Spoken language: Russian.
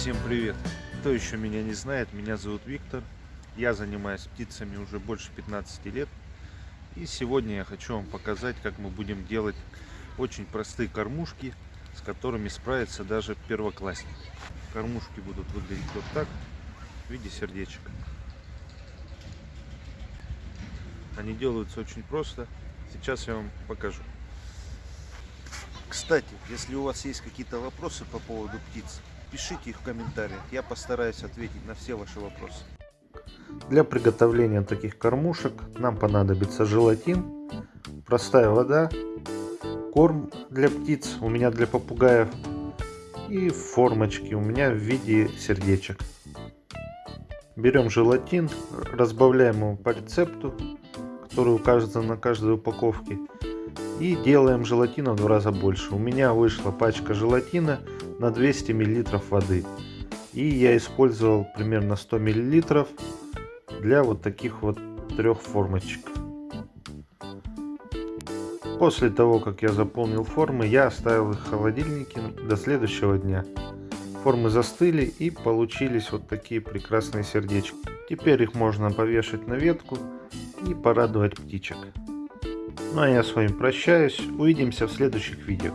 Всем привет! Кто еще меня не знает, меня зовут Виктор. Я занимаюсь птицами уже больше 15 лет. И сегодня я хочу вам показать, как мы будем делать очень простые кормушки, с которыми справится даже первоклассник. Кормушки будут выглядеть вот так, в виде сердечек. Они делаются очень просто. Сейчас я вам покажу. Кстати, если у вас есть какие-то вопросы по поводу птиц, пишите их в комментариях. Я постараюсь ответить на все ваши вопросы. Для приготовления таких кормушек нам понадобится желатин, простая вода, корм для птиц, у меня для попугаев, и формочки у меня в виде сердечек. Берем желатин, разбавляем его по рецепту, который указан на каждой упаковке. И делаем желатина в два раза больше. У меня вышла пачка желатина на 200 мл воды. И я использовал примерно 100 мл для вот таких вот трех формочек. После того, как я заполнил формы, я оставил их в холодильнике до следующего дня. Формы застыли и получились вот такие прекрасные сердечки. Теперь их можно повешать на ветку и порадовать птичек. Ну а я с вами прощаюсь. Увидимся в следующих видео.